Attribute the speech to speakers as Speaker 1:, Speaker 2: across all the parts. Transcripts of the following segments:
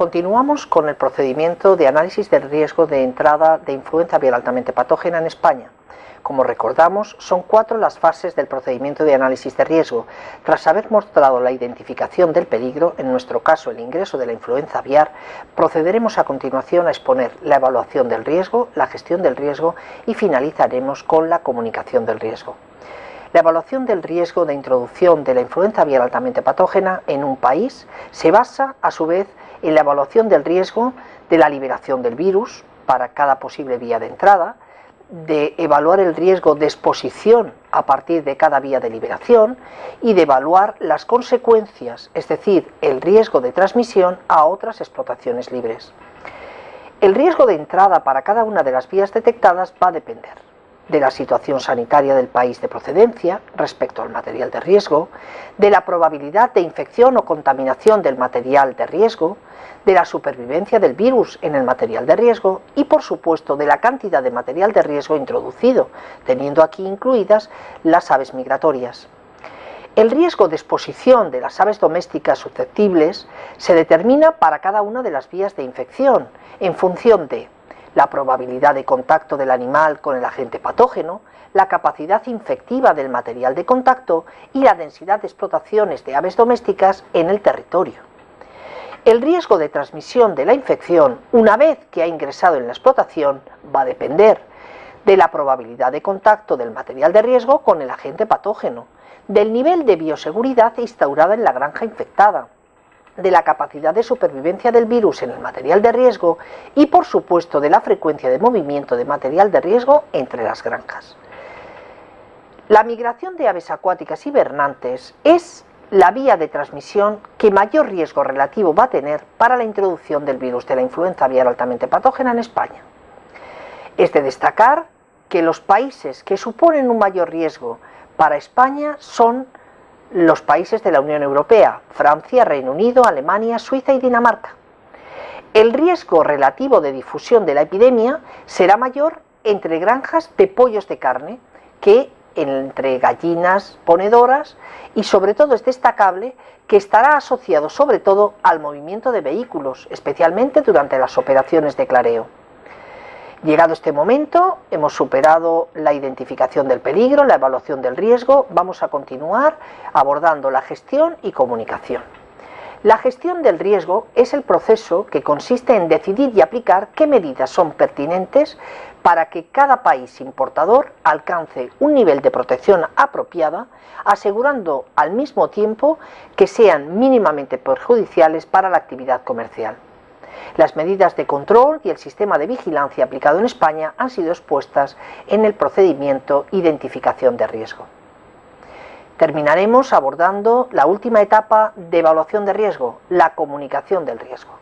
Speaker 1: Continuamos con el procedimiento de análisis del riesgo de entrada de influenza viral altamente patógena en España. Como recordamos, son cuatro las fases del procedimiento de análisis de riesgo. Tras haber mostrado la identificación del peligro, en nuestro caso el ingreso de la influenza aviar, procederemos a continuación a exponer la evaluación del riesgo, la gestión del riesgo y finalizaremos con la comunicación del riesgo. La evaluación del riesgo de introducción de la influenza aviar altamente patógena en un país se basa, a su vez, en la evaluación del riesgo de la liberación del virus para cada posible vía de entrada, de evaluar el riesgo de exposición a partir de cada vía de liberación y de evaluar las consecuencias, es decir, el riesgo de transmisión a otras explotaciones libres. El riesgo de entrada para cada una de las vías detectadas va a depender de la situación sanitaria del país de procedencia respecto al material de riesgo, de la probabilidad de infección o contaminación del material de riesgo, de la supervivencia del virus en el material de riesgo y por supuesto de la cantidad de material de riesgo introducido, teniendo aquí incluidas las aves migratorias. El riesgo de exposición de las aves domésticas susceptibles se determina para cada una de las vías de infección en función de la probabilidad de contacto del animal con el agente patógeno, la capacidad infectiva del material de contacto y la densidad de explotaciones de aves domésticas en el territorio. El riesgo de transmisión de la infección, una vez que ha ingresado en la explotación, va a depender de la probabilidad de contacto del material de riesgo con el agente patógeno, del nivel de bioseguridad instaurada en la granja infectada, de la capacidad de supervivencia del virus en el material de riesgo y por supuesto de la frecuencia de movimiento de material de riesgo entre las granjas. La migración de aves acuáticas hibernantes es la vía de transmisión que mayor riesgo relativo va a tener para la introducción del virus de la influenza aviar altamente patógena en España. Es de destacar que los países que suponen un mayor riesgo para España son los países de la Unión Europea, Francia, Reino Unido, Alemania, Suiza y Dinamarca. El riesgo relativo de difusión de la epidemia será mayor entre granjas de pollos de carne que entre gallinas ponedoras y sobre todo es destacable que estará asociado sobre todo al movimiento de vehículos, especialmente durante las operaciones de clareo. Llegado este momento, hemos superado la identificación del peligro, la evaluación del riesgo, vamos a continuar abordando la gestión y comunicación. La gestión del riesgo es el proceso que consiste en decidir y aplicar qué medidas son pertinentes para que cada país importador alcance un nivel de protección apropiada, asegurando al mismo tiempo que sean mínimamente perjudiciales para la actividad comercial. Las medidas de control y el sistema de vigilancia aplicado en España han sido expuestas en el procedimiento Identificación de riesgo. Terminaremos abordando la última etapa de evaluación de riesgo, la comunicación del riesgo.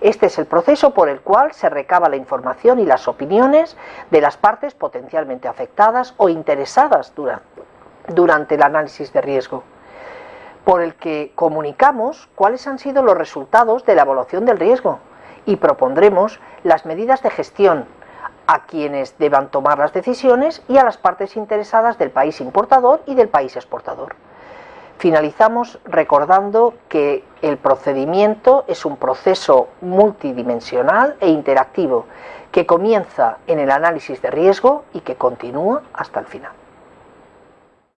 Speaker 1: Este es el proceso por el cual se recaba la información y las opiniones de las partes potencialmente afectadas o interesadas durante el análisis de riesgo, por el que comunicamos cuáles han sido los resultados de la evaluación del riesgo, y propondremos las medidas de gestión a quienes deban tomar las decisiones y a las partes interesadas del país importador y del país exportador. Finalizamos recordando que el procedimiento es un proceso multidimensional e interactivo que comienza en el análisis de riesgo y que continúa hasta el final.